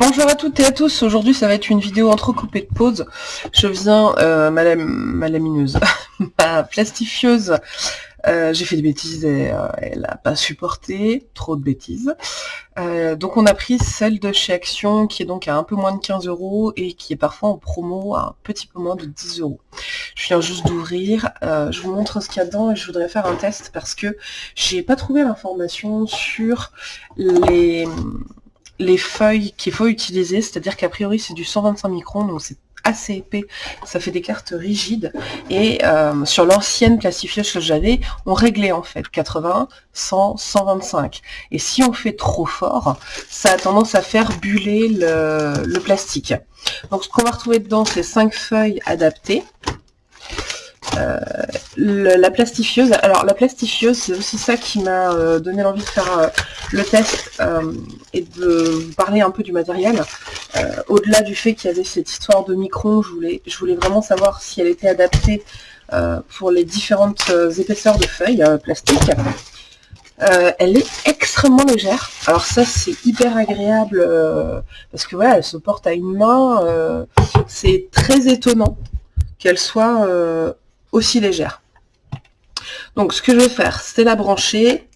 Bonjour à toutes et à tous, aujourd'hui ça va être une vidéo entrecoupée de pauses. Je viens, euh, ma, ma, lamineuse, ma plastifieuse, euh, j'ai fait des bêtises et euh, elle n'a pas supporté, trop de bêtises. Euh, donc on a pris celle de chez Action qui est donc à un peu moins de 15 euros et qui est parfois en promo à un petit peu moins de 10 euros. Je viens juste d'ouvrir, je vous montre ce qu'il y a dedans et je voudrais faire un test parce que j'ai pas trouvé l'information sur les les feuilles qu'il faut utiliser, c'est-à-dire qu'a priori c'est du 125 microns, donc c'est assez épais, ça fait des cartes rigides, et euh, sur l'ancienne plastifieuse que j'avais, on réglait en fait 80, 100, 125. Et si on fait trop fort, ça a tendance à faire buller le, le plastique. Donc ce qu'on va retrouver dedans, c'est 5 feuilles adaptées, euh, la plastifieuse, alors la plastifieuse, c'est aussi ça qui m'a euh, donné l'envie de faire euh, le test et de vous parler un peu du matériel. Au-delà du fait qu'il y avait cette histoire de micron, je voulais, je voulais vraiment savoir si elle était adaptée pour les différentes épaisseurs de feuilles plastiques. elle est extrêmement légère. Alors ça c'est hyper agréable parce que voilà, elle se porte à une main. c'est très étonnant qu'elle soit aussi légère. Donc ce que je vais faire, c'est la brancher.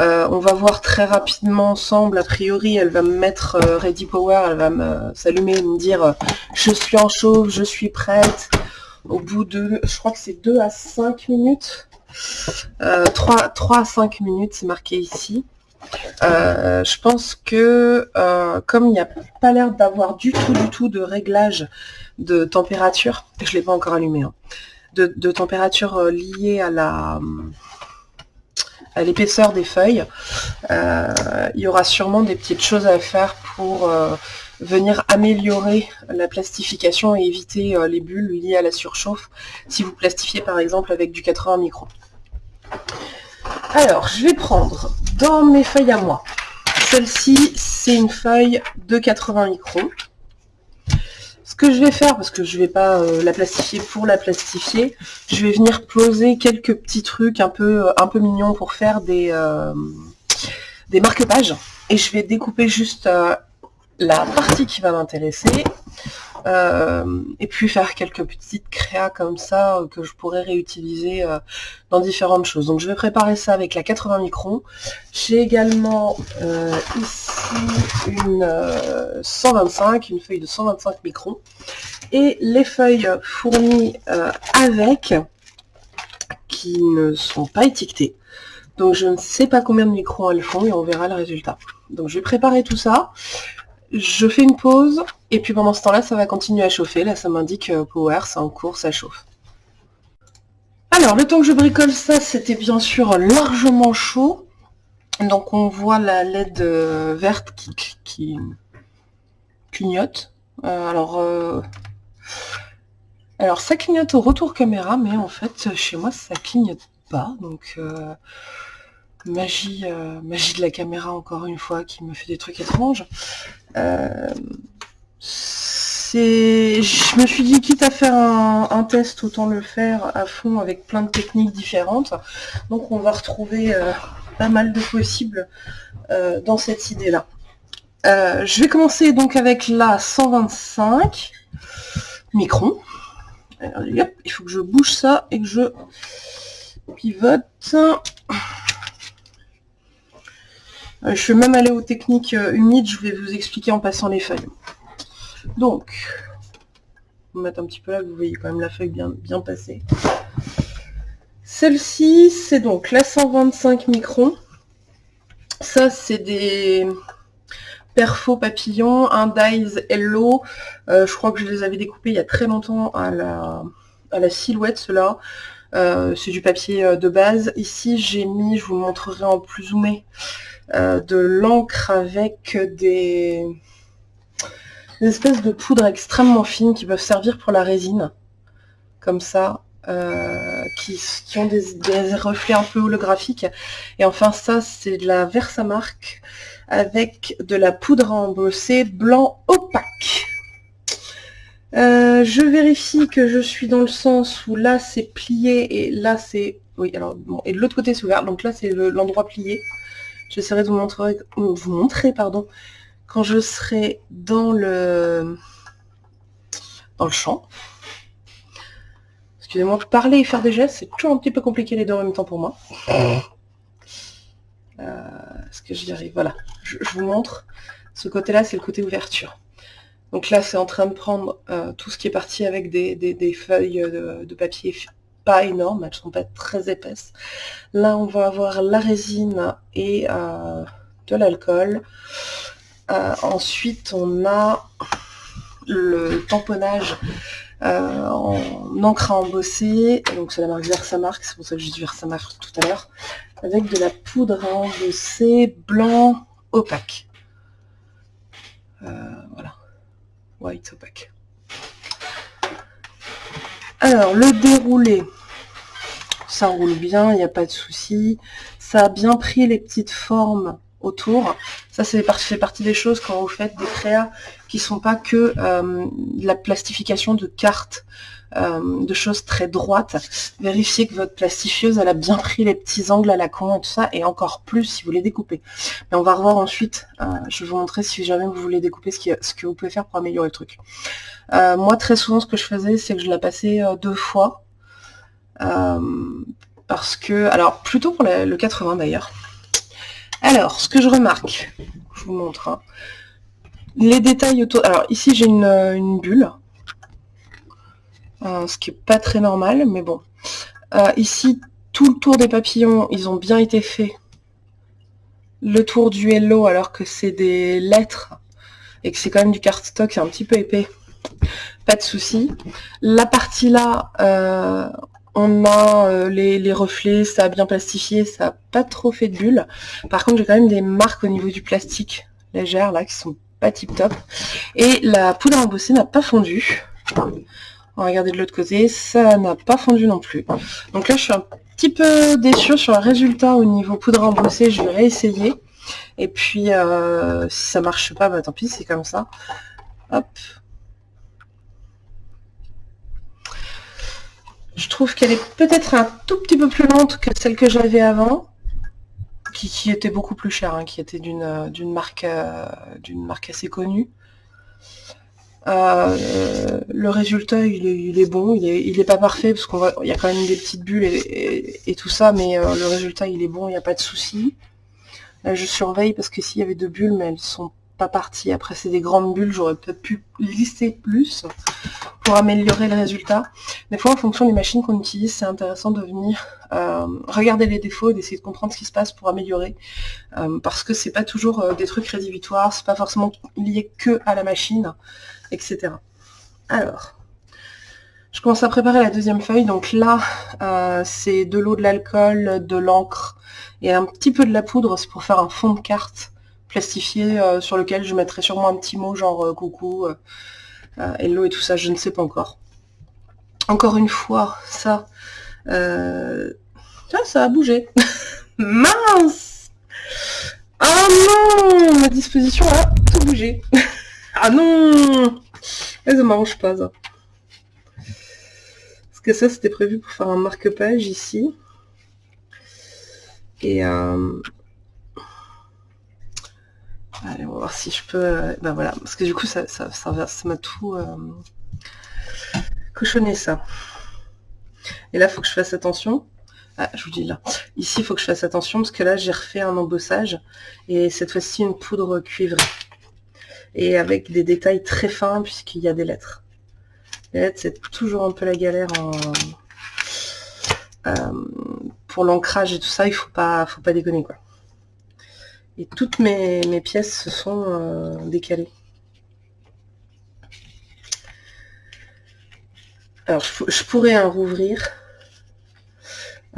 Euh, on va voir très rapidement ensemble, a priori elle va me mettre euh, Ready Power, elle va me s'allumer et me dire euh, je suis en chauffe, je suis prête. Au bout de, je crois que c'est 2 à 5 minutes. 3, 3 à 5 minutes, c'est marqué ici. je pense que comme il n'y a pas l'air d'avoir du tout du tout de réglage de température, je ne l'ai pas encore allumé, hein, de, température euh, liée à la à l'épaisseur des feuilles. Euh, il y aura sûrement des petites choses à faire pour euh, venir améliorer la plastification et éviter les bulles liées à la surchauffe si vous plastifiez par exemple avec du 80 microns. Alors, je vais prendre dans mes feuilles à moi. Celle-ci, c'est une feuille de 80 microns. Ce que je vais faire, parce que je vais pas euh, la plastifier pour la plastifier, je vais venir poser quelques petits trucs un peu, euh, un peu mignons pour faire des, euh, des marque-pages. Et je vais découper juste la partie qui va m'intéresser. Euh, et puis faire quelques petites créas comme ça euh, que je pourrais réutiliser euh, dans différentes choses. Donc je vais préparer ça avec la 80 microns. J'ai également ici une 125, une feuille de 125 microns. Et les feuilles fournies avec, qui ne sont pas étiquetées. Donc je ne sais pas combien de microns elles font et on verra le résultat. Donc je vais préparer tout ça. Je fais une pause, et puis pendant ce temps-là, ça va continuer à chauffer. Là, ça m'indique euh, Power, c'est en cours, ça chauffe. Alors, le temps que je bricole ça, c'était bien sûr largement chaud. Donc, on voit la LED euh, verte qui, clignote. Euh, alors, alors, ça clignote au retour caméra, mais en fait, chez moi, ça clignote pas. Donc, magie, magie de la caméra, encore une fois, qui me fait des trucs étranges. Euh, je me suis dit, quitte à faire un, test, autant le faire à fond avec plein de techniques différentes. Donc on va retrouver euh, pas mal de possibles euh, dans cette idée-là. je vais commencer donc avec la 125 microns. il faut que je bouge ça et que je pivote. Euh, je vais même aller aux techniques euh, humides, je vais vous expliquer en passant les feuilles. Donc, on va mettre un petit peu là, vous voyez quand même la feuille bien, bien passée. Celle-ci, c'est donc la 125 microns. Ça, c'est des perfos papillons, un Dies Hello. Euh, je crois que je les avais découpés il y a très longtemps à la, à la silhouette, cela. c'est du papier de base. Ici, j'ai mis, je vous montrerai en plus zoomé, euh, de l'encre avec des... espèces de poudre extrêmement fines qui peuvent servir pour la résine, comme ça, euh, qui, ont des, reflets un peu holographiques. Et enfin ça, c'est de la Versamark avec de la poudre à embosser blanc opaque. Euh, je vérifie que je suis dans le sens où là c'est plié et là c'est... Oui, alors bon, et de l'autre côté c'est ouvert, donc là c'est l'endroit plié. J'essaierai de vous montrer, vous montrer pardon, quand je serai dans le, dans le champ. Excusez-moi, parler et faire des gestes, c'est toujours un petit peu compliqué les deux en même temps pour moi. Euh, est-ce que j'y arrive? Voilà, je, vous montre. Ce côté-là, c'est le côté ouverture. Donc là, c'est en train de prendre euh, tout ce qui est parti avec des, feuilles de, papier pas énormes, elles ne sont pas très épaisses. Là, on va avoir la résine et euh, de l'alcool. Euh, ensuite, on a le tamponnage euh, en encre à embosser. Donc c'est la marque Versamark, c'est pour ça que j'ai dit Versamark tout à l'heure. Avec de la poudre à embosser blanc opaque. Voilà. White opaque. Alors, le déroulé, ça roule bien, il n'y a pas de souci. Ça a bien pris les petites formes autour. Ça, c'est fait partie des choses quand vous faites des créas qui sont pas que euh, la plastification de cartes, euh, de choses très droites. Vérifiez que votre plastifieuse, elle a bien pris les petits angles à la con et tout ça, et encore plus si vous les découpez. Mais on va revoir ensuite, euh, je vais vous montrer si jamais vous voulez découper ce, ce que vous pouvez faire pour améliorer le truc. moi, très souvent, ce que je faisais, c'est que je la passais deux fois. parce que, alors plutôt pour le 80 d'ailleurs, alors, ce que je remarque, je vous montre, hein. les détails autour... Alors ici j'ai une, euh, bulle, euh, ce qui est pas très normal, mais bon. Euh, ici, tout le tour des papillons, ils ont bien été faits. Le tour du hello, alors que c'est des lettres, et que c'est quand même du cardstock, c'est un petit peu épais. Pas de souci. La partie là, on a euh, les, reflets, ça a bien plastifié, ça n'a pas trop fait de bulles. Par contre, j'ai quand même des marques au niveau du plastique légère là qui sont pas tip top. Et la poudre embossée n'a pas fondu. On va regarder de l'autre côté, ça n'a pas fondu non plus. Donc là, je suis un petit peu déçue sur le résultat au niveau poudre embossée. Je vais réessayer. Et puis, euh, si ça marche pas, bah tant pis, c'est comme ça. Hop, Je trouve qu'elle est peut-être un tout petit peu plus lente que celle que j'avais avant, qui, était beaucoup plus chère, hein, qui était d'une euh, marque, euh, d'une marque assez connue. Euh, le résultat, il est, bon, il est, pas parfait parce qu'on il y a quand même des petites bulles et, tout ça, mais le résultat, il est bon, il n'y a pas de souci. je surveille parce que s'il y avait deux bulles, mais elles sont pas parties. Après, c'est des grandes bulles, j'aurais peut-être pu lisser plus pour améliorer le résultat. Des fois, en fonction des machines qu'on utilise, c'est intéressant de venir euh, regarder les défauts et d'essayer de comprendre ce qui se passe pour améliorer. Euh, parce que c'est pas toujours euh, des trucs rédhibitoires, c'est pas forcément lié que à la machine, etc. Alors, je commence à préparer la deuxième feuille. Donc là, c'est de l'eau, de l'alcool, de l'encre et un petit peu de la poudre. C'est pour faire un fond de carte plastifié sur lequel je mettrai sûrement un petit mot genre coucou, euh, hello et tout ça, je ne sais pas encore. Encore une fois, ça, euh, ça a bougé. Mince Ah non Ma disposition a tout bougé. ah non Ça m'arrange pas, ça. Parce que ça, c'était prévu pour faire un marque-page ici. Et, euh, Allez, on va voir si je peux... Euh, ben voilà, parce que du coup, ça ça, ça, m'a tout euh, cochonné, ça. Et là, il faut que je fasse attention. Ah, je vous dis là. Ici, il faut que je fasse attention, parce que là, j'ai refait un embossage. Et cette fois-ci, une poudre cuivrée. Et avec des détails très fins, puisqu'il y a des lettres. Les lettres, c'est toujours un peu la galère en... Euh, pour l'ancrage et tout ça, il faut pas, faut pas déconner, quoi. Et toutes mes, pièces se sont euh, décalées. Alors, je, pourrais en rouvrir.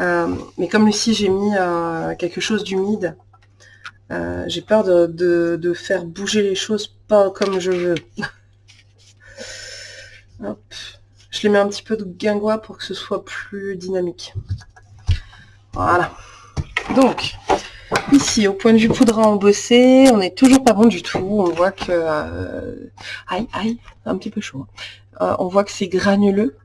Euh, mais comme ici, j'ai mis euh, quelque chose d'humide, j'ai peur de, faire bouger les choses pas comme je veux. Je les mets un petit peu de guingois pour que ce soit plus dynamique. Voilà. Donc, Ici, au point de vue poudre à embosser, on n'est toujours pas bon du tout. On voit que... Euh, aïe, aïe, un petit peu chaud. Hein. Euh, on voit que c'est granuleux.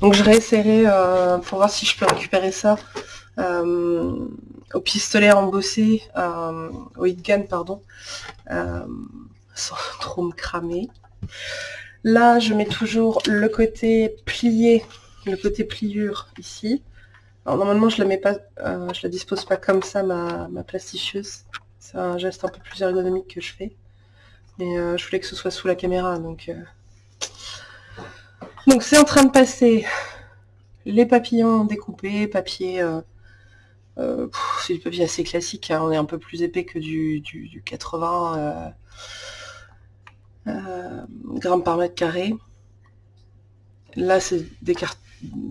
Donc je réessayerai euh, pour voir si je peux récupérer ça au pistolet embossé, au hit gun, pardon, sans trop me cramer. Là, je mets toujours le côté plié, le côté pliure ici. Alors normalement, je la mets pas, euh, je la dispose pas comme ça, ma, ma. C'est un geste un peu plus ergonomique que je fais. Mais euh, je voulais que ce soit sous la caméra, donc... Euh. Donc c'est en train de passer les papillons découpés, papier... c'est du papier assez classique, hein. on est un peu plus épais que du, du, du 80 euh, grammes par mètre carré. Là, c'est des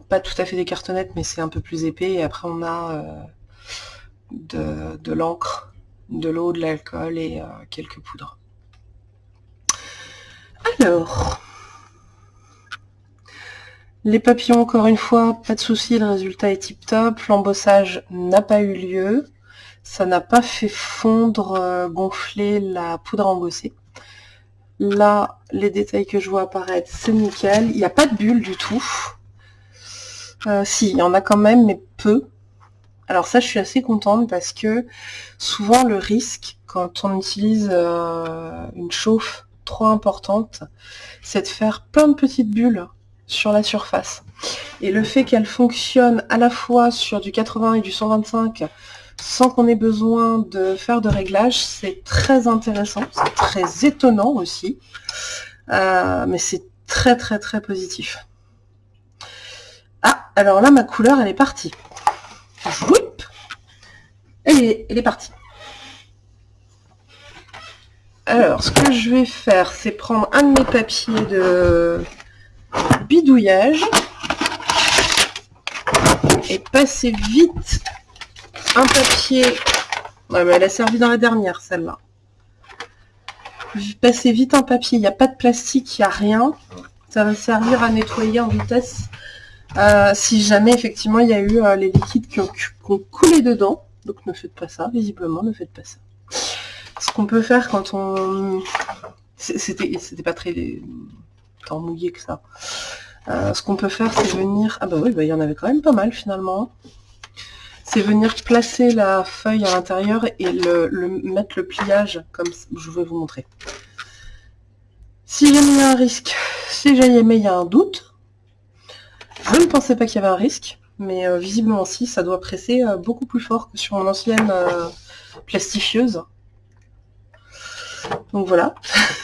pas tout à fait des cartonnettes, mais c'est un peu plus épais. Et après, on a euh, de, l'encre, de l'eau, de l'alcool et euh, quelques poudres. Alors, les papillons, encore une fois, pas de souci, le résultat est tip top. L'embossage n'a pas eu lieu. Ça n'a pas fait fondre, gonfler la poudre embossée. Là, les détails que je vois apparaître, c'est nickel. Il n'y a pas de bulle du tout. Euh, si, il y en a quand même, mais peu. Alors ça, je suis assez contente parce que souvent le risque, quand on utilise euh, une chauffe trop importante, c'est de faire plein de petites bulles sur la surface. Et le fait qu'elle fonctionne à la fois sur du 80 et du 125 sans qu'on ait besoin de faire de réglage, c'est très intéressant, c'est très étonnant aussi, euh, mais c'est très très très positif. Ah, alors là, ma couleur, elle est partie. elle est, elle est partie. Alors, ce que je vais faire, c'est prendre un de mes papiers de bidouillage et passer vite un papier. Elle a servi dans la dernière, celle-là. Passez vite un papier, il n'y a pas de plastique, il n'y a rien. Ça va servir à nettoyer en vitesse. Euh, si jamais, effectivement, il y a eu euh, les liquides qui ont, coulé dedans. Donc ne faites pas ça, visiblement, ne faites pas ça. Ce qu'on peut faire quand on... C'était pas très tant mouillé que ça. Euh, ce qu'on peut faire, c'est venir... Ah bah oui, bah, il y en avait quand même pas mal, finalement c'est venir placer la feuille à l'intérieur et le, mettre le pliage comme je vais vous montrer. Si jamais il y a un risque, si jamais il y a un doute, je ne pensais pas qu'il y avait un risque, mais euh, visiblement si, ça doit presser euh, beaucoup plus fort que sur mon ancienne euh, plastifieuse. Donc voilà.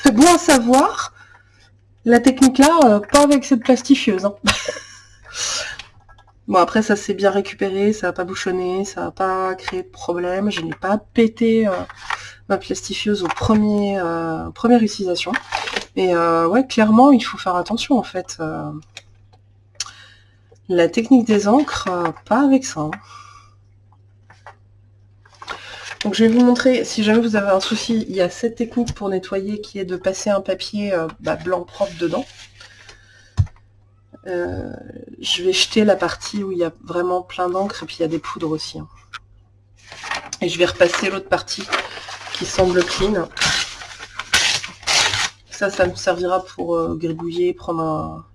bon à savoir, la technique là, pas avec cette plastifieuse. Hein. Bon après ça s'est bien récupéré, ça n'a pas bouchonné, ça n'a pas créé de problème, je n'ai pas pété euh, ma plastifieuse au premier, euh, utilisation. Et euh, ouais clairement il faut faire attention en fait. la technique des encres, pas avec ça. Hein. Donc je vais vous montrer, si jamais vous avez un souci, il y a cette technique pour nettoyer qui est de passer un papier bah, blanc propre dedans. Euh, je vais jeter la partie où il y a vraiment plein d'encre et puis il y a des poudres aussi. Hein. Et je vais repasser l'autre partie qui semble clean. Ça, ça me servira pour euh, gribouiller, prendre un...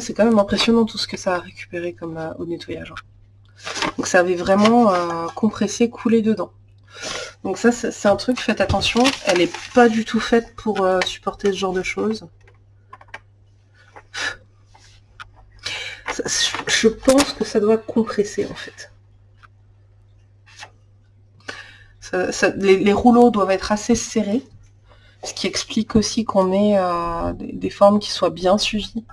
c'est quand même impressionnant tout ce que ça a récupéré comme euh, au nettoyage. Hein. Donc ça avait vraiment compressé, coulé dedans. Donc ça, c'est un truc, faites attention. Elle n'est pas du tout faite pour supporter ce genre de choses. Je pense que ça doit compresser en fait. les, rouleaux doivent être assez serrés, ce qui explique aussi qu'on ait euh, des, formes qui soient bien suivies.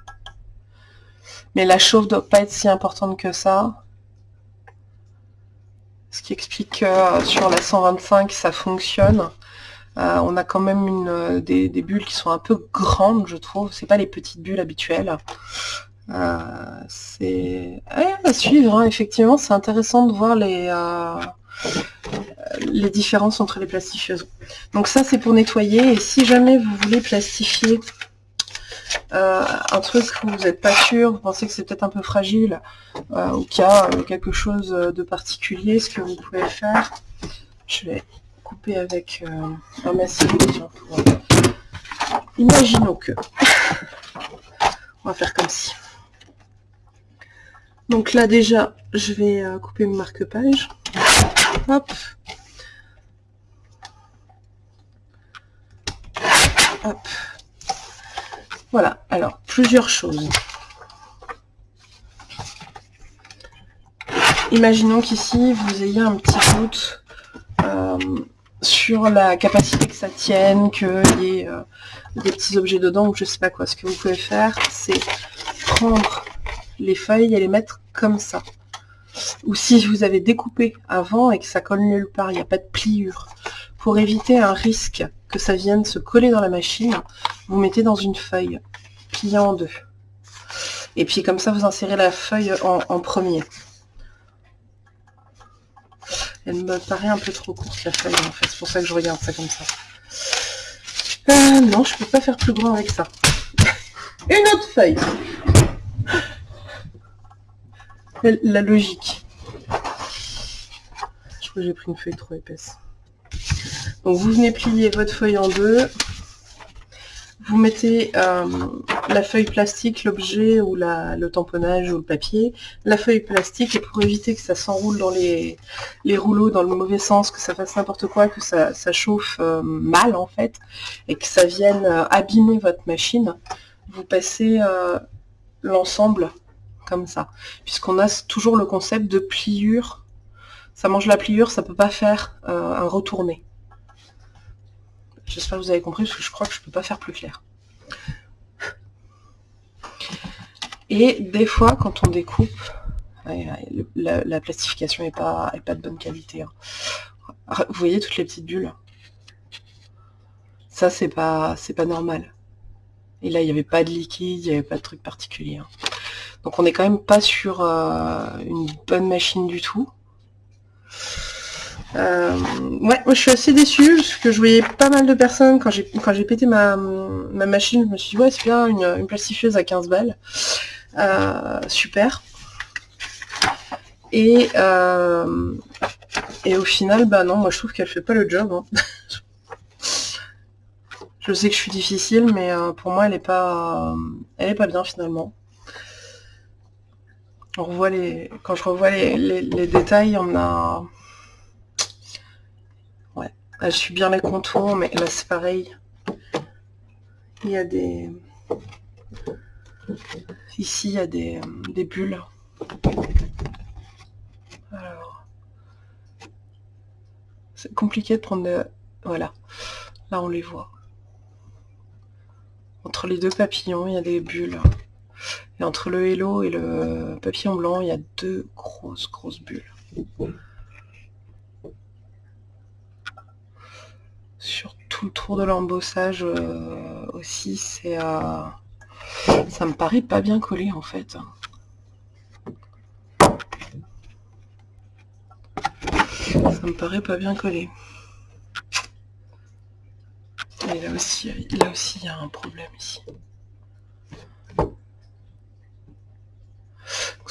Mais la chauffe doit pas être si importante que ça. Ce qui explique que euh, sur la 125 ça fonctionne. Euh, on a quand même une, des, des, bulles qui sont un peu grandes, je trouve. C'est pas les petites bulles habituelles. Euh, c'est à suivre, hein. effectivement, c'est intéressant de voir les, euh, différences entre les plastifieuses. Donc ça, c'est pour nettoyer, et si jamais vous voulez plastifier euh, un truc où vous n'êtes pas sûr, vous pensez que c'est peut-être un peu fragile, ou qu'il y a quelque chose de particulier, ce que vous pouvez faire, je vais couper avec un massif. Imaginons que... On va faire comme si. Donc là déjà, je vais euh, couper mon marque-page. Hop. Hop. Voilà, alors, plusieurs choses. Imaginons qu'ici, vous ayez un petit doute euh, sur la capacité que ça tienne, qu'il y ait euh, des petits objets dedans, ou je sais pas quoi. Ce que vous pouvez faire, c'est prendre les feuilles et les mettre comme ça. Ou si vous avez découpé avant et que ça colle nulle part, il n'y a pas de pliure. Pour éviter un risque que ça vienne se coller dans la machine, vous mettez dans une feuille, pliée en deux. Et puis comme ça, vous insérez la feuille en, premier. Elle me paraît un peu trop courte la feuille en fait, c'est pour ça que je regarde ça comme ça. Euh, non, je peux pas faire plus grand avec ça. Une autre feuille. La logique. Je crois que j'ai pris une feuille trop épaisse. Donc vous venez plier votre feuille en deux. Vous mettez euh, la feuille plastique, l'objet ou le tamponnage ou le papier, la feuille plastique, et pour éviter que ça s'enroule dans les, rouleaux dans le mauvais sens, que ça fasse n'importe quoi, que ça, chauffe euh, mal en fait, et que ça vienne euh, abîmer votre machine, vous passez l'ensemble comme ça. Puisqu'on a toujours le concept de pliure. Ça mange la pliure, ça peut pas faire un retourné. J'espère que vous avez compris, parce que je crois que je peux pas faire plus clair. Et des fois, quand on découpe, la, plastification n'est pas, pas de bonne qualité. Hein. Vous voyez toutes les petites bulles? Ça, c'est pas, pas normal. Et là, il n'y avait pas de liquide, il n'y avait pas de truc particulier. Hein. Donc on n'est quand même pas sur euh, une bonne machine du tout. Euh, ouais, moi je suis assez déçue parce que je voyais pas mal de personnes quand j'ai quand pété ma, machine, je me suis dit ouais c'est bien une, une, à 15 balles. Euh, super. Et et au final bah non moi je trouve qu'elle fait pas le job. Hein. je sais que je suis difficile mais pour moi elle est pas elle est pas bien finalement. On revoit les quand je revois les, détails on a je suis bien les contours, mais là c'est pareil. Il y a des... Ici, il y a des, des bulles. Alors... C'est compliqué de prendre... Voilà. Là, on les voit. Entre les deux papillons, il y a des bulles. Et entre le hello et le papillon blanc, il y a deux grosses, grosses bulles. sur tout le tour de l'embossage euh, aussi, c'est euh, ça me paraît pas bien collé en fait. Ça me paraît pas bien collé. Et là aussi, là aussi, il y a un problème ici.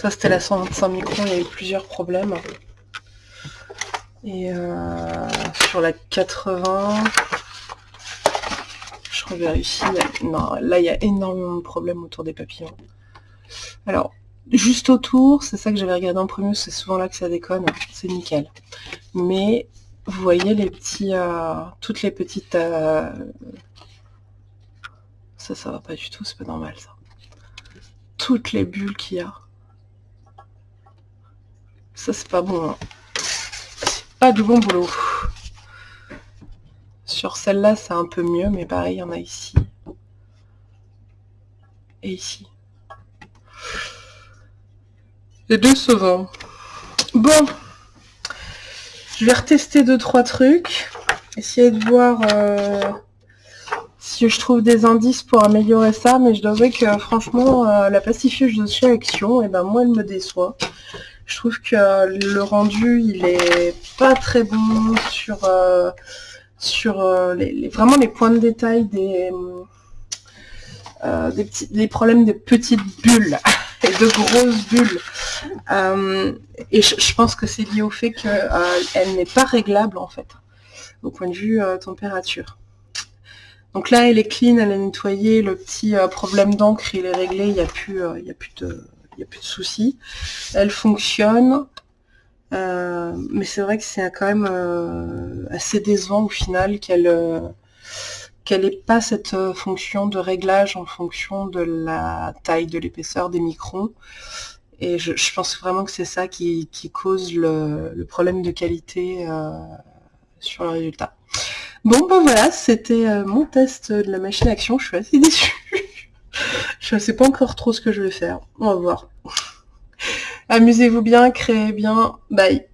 Ça, c'était la 125 microns, il y a eu plusieurs problèmes. Et euh, sur la 80, je revérifie. Non, là il y a énormément de problèmes autour des papillons. Alors, juste autour, c'est ça que j'avais regardé en premier, c'est souvent là que ça déconne, c'est nickel. Mais vous voyez les petits, euh, toutes les petites... Euh, ça, ça va pas du tout, c'est pas normal ça. Toutes les bulles qu'il y a. Ça, c'est pas bon. Hein pas du bon boulot. Sur celle-là, c'est un peu mieux, mais pareil, il y en a ici. Et ici. Les deux sauvants. Bon. Je vais retester deux, trois trucs. Essayer de voir euh, si je trouve des indices pour améliorer ça. Mais je dois avouer que franchement, euh, la pacifieuse de chez Action, et eh ben moi, elle me déçoit. Je trouve que le rendu, il est pas très bon sur, euh, sur euh, les, vraiment les points de détail des, euh, des, petits, des problèmes de petites bulles et de grosses bulles. et je, pense que c'est lié au fait qu'elle n'est pas réglable en fait, au point de vue température. Donc là, elle est clean, elle est nettoyée, le petit problème d'encre, il est réglé, il n'y a, plus, il y a plus de il n'y a plus de soucis. Elle fonctionne. mais c'est vrai que c'est quand même assez décevant au final qu'elle qu'elle n'ait pas cette fonction de réglage en fonction de la taille, de l'épaisseur des microns. Et je, pense vraiment que c'est ça qui, cause le, problème de qualité sur le résultat. Bon, ben voilà, c'était euh, mon test de la machine action. Je suis assez déçue. je ne sais pas encore trop ce que je vais faire. On va voir. Amusez-vous bien, créez bien. Bye.